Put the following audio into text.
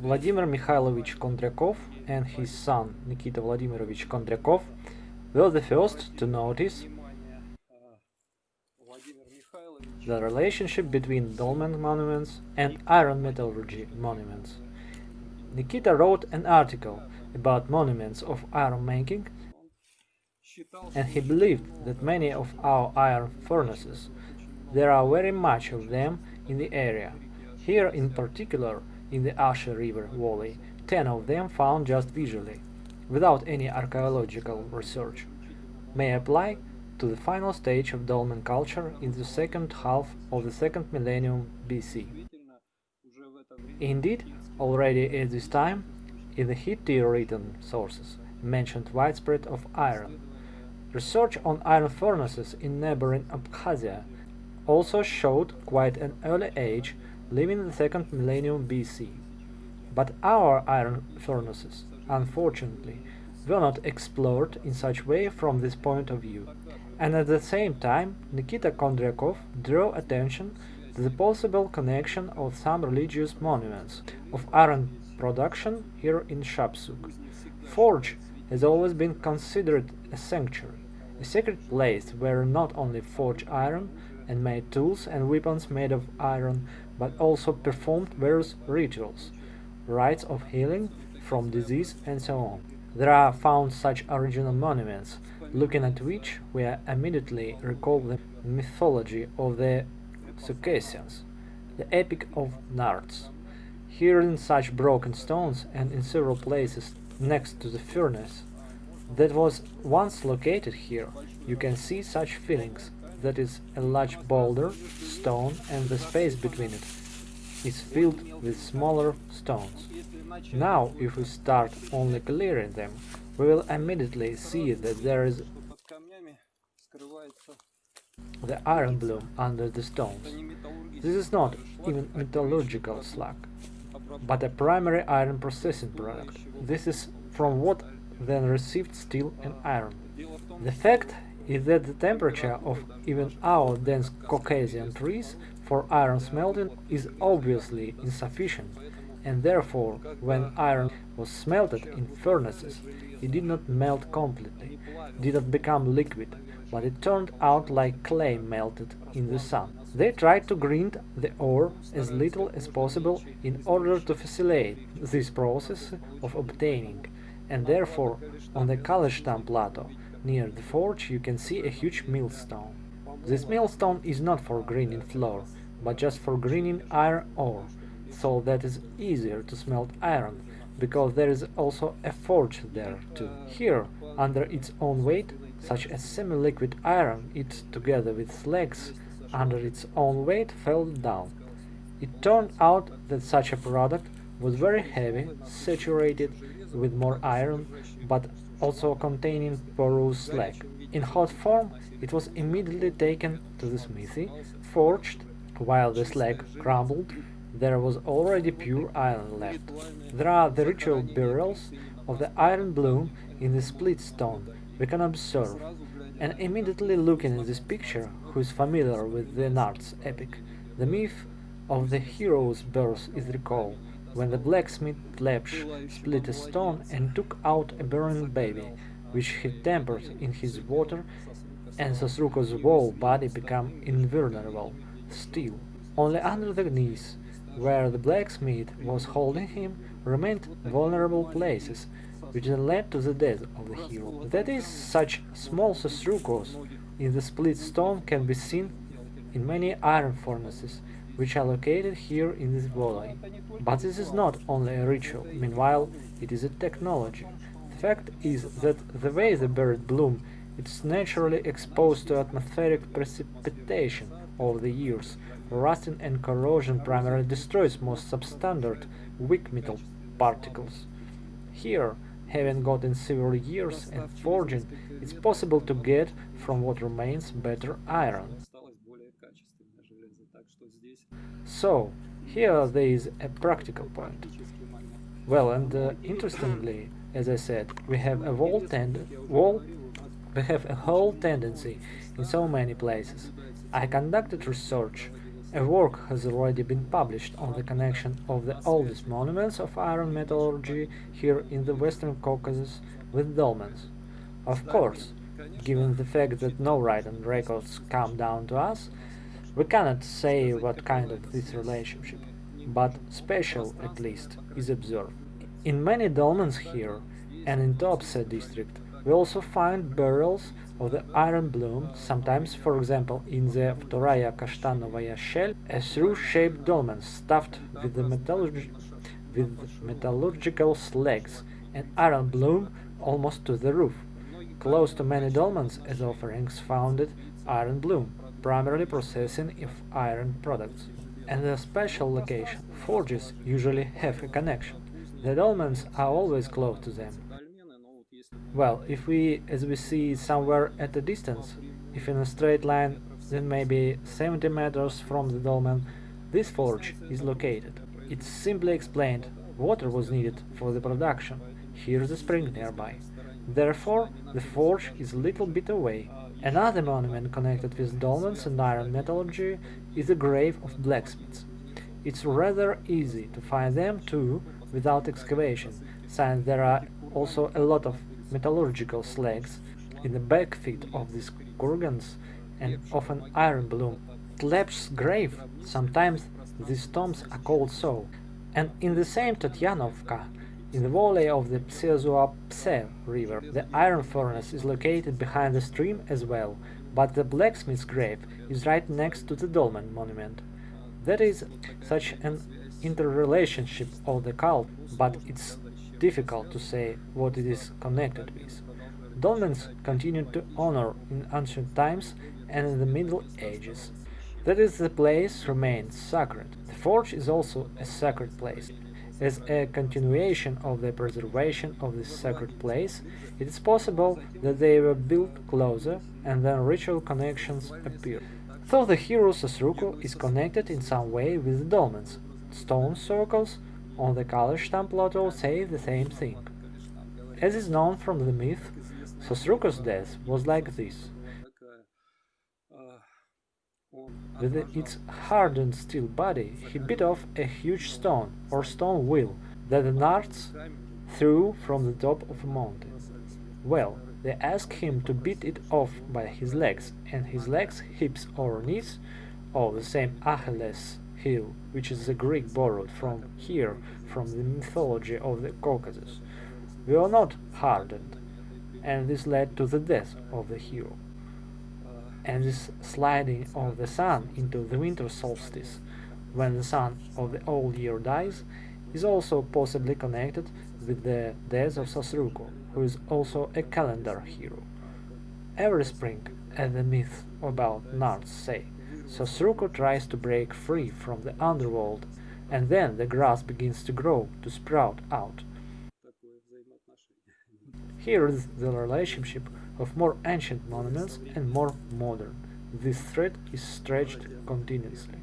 Vladimir Mikhailovich Kondryakov and his son Nikita Vladimirovich Kondryakov were the first to notice the relationship between dolmen monuments and iron metallurgy monuments. Nikita wrote an article about monuments of iron making and he believed that many of our iron furnaces, there are very much of them in the area. Here in particular, in the Ashe River Valley, ten of them found just visually, without any archaeological research, may apply to the final stage of dolmen culture in the second half of the second millennium BC. Indeed, already at this time, in the Hittite-written sources, mentioned widespread of iron. Research on iron furnaces in neighboring Abkhazia also showed quite an early age, living in the second millennium BC. But our iron furnaces, unfortunately, were not explored in such way from this point of view. And at the same time, Nikita Kondryakov drew attention to the possible connection of some religious monuments of iron production here in Shapsug. Forge has always been considered a sanctuary, a sacred place where not only forged iron and made tools and weapons made of iron, but also performed various rituals, rites of healing from disease and so on. There are found such original monuments, looking at which we immediately recall the mythology of the Circassians, the epic of Narts. Here in such broken stones and in several places next to the furnace that was once located here, you can see such fillings, that is a large boulder, stone and the space between it is filled with smaller stones. Now, if we start only clearing them, we will immediately see that there is the iron bloom under the stones. This is not even metallurgical slag, but a primary iron processing product. This is from what then received steel and iron. The fact is that the temperature of even our dense Caucasian trees for iron smelting is obviously insufficient, and therefore, when iron was smelted in furnaces, it did not melt completely, did not become liquid, but it turned out like clay melted in the sun. They tried to grind the ore as little as possible in order to facilitate this process of obtaining, and therefore on the Kaleshtam plateau near the forge you can see a huge millstone. This millstone is not for grinding flour, but just for grinding iron ore, so that is easier to smelt iron, because there is also a forge there too. Here, under its own weight, such as semi-liquid iron, it, together with slags, under its own weight fell down. It turned out that such a product was very heavy, saturated with more iron, but also containing porous slag. In hot form, it was immediately taken to the smithy, forged, while the slag crumbled, there was already pure iron left. There are the ritual burials of the iron bloom in the split stone we can observe, and immediately looking at this picture, who is familiar with the Narts epic, the myth of the hero's birth is recalled, when the blacksmith Tlepsh split a stone and took out a burning baby, which he tempered in his water, and Sosruko's whole body became invulnerable. Still, only under the knees, where the blacksmith was holding him, remained vulnerable places, which then led to the death of the hero. That is, such small Sosrukos in the split stone can be seen in many iron furnaces, which are located here in this valley. But this is not only a ritual, meanwhile it is a technology. The fact is that the way the bird bloom it's naturally exposed to atmospheric precipitation over the years. Rusting and corrosion primarily destroys most substandard weak metal particles. Here, having gotten several years and forging, it's possible to get from what remains better iron. So, here there is a practical point. Well, and uh, interestingly, as I said, we have a whole tend wall we have a whole tendency in so many places. I conducted research A work has already been published on the connection of the oldest monuments of iron metallurgy here in the Western Caucasus with dolmens. Of course, given the fact that no written records come down to us, we cannot say what kind of this relationship, but special, at least, is observed. In many dolmens here, and in Tuapse district, we also find burials of the iron bloom, sometimes, for example, in the Vtoraya Kashtanovaya shell, a through-shaped dolmen stuffed with, the metallurg with metallurgical slags and iron bloom almost to the roof. Close to many dolmens as offerings founded iron bloom, primarily processing of iron products. And a special location, forges usually have a connection. The dolmens are always close to them, well, if we, as we see somewhere at a distance, if in a straight line, then maybe 70 meters from the dolmen, this forge is located. It's simply explained, water was needed for the production, here's a spring nearby. Therefore, the forge is a little bit away. Another monument connected with dolmens and iron metallurgy is the grave of blacksmiths. It's rather easy to find them too without excavation, since there are also a lot of metallurgical slags in the back feet of these kurgans and often iron bloom. Tlep's grave, sometimes these tombs are called so, and in the same Tatyanovka, in the valley of the Pse river, the iron furnace is located behind the stream as well, but the blacksmith's grave is right next to the dolmen monument. That is such an interrelationship of the cult, but it's difficult to say what it is connected with. Dolmens continued to honor in ancient times and in the Middle Ages. That is, the place remained sacred. The forge is also a sacred place. As a continuation of the preservation of this sacred place, it is possible that they were built closer and then ritual connections appeared. Though the hero Sosruko is connected in some way with the dolmens, stone circles on the Kalishtam plateau say the same thing. As is known from the myth, Sosruko's death was like this. With its hardened steel body, he bit off a huge stone or stone wheel that the Narts threw from the top of a mountain. Well, they asked him to beat it off by his legs, and his legs, hips or knees, or the same Achilles heel, which is a Greek borrowed from here, from the mythology of the Caucasus, were not hardened, and this led to the death of the hero. And this sliding of the sun into the winter solstice, when the sun of the old year dies, is also possibly connected with the death of Sosruko, who is also a calendar hero. Every spring, as the myth about Narts say, Sosruko tries to break free from the underworld, and then the grass begins to grow, to sprout out. Here is the relationship of more ancient monuments and more modern. This thread is stretched continuously.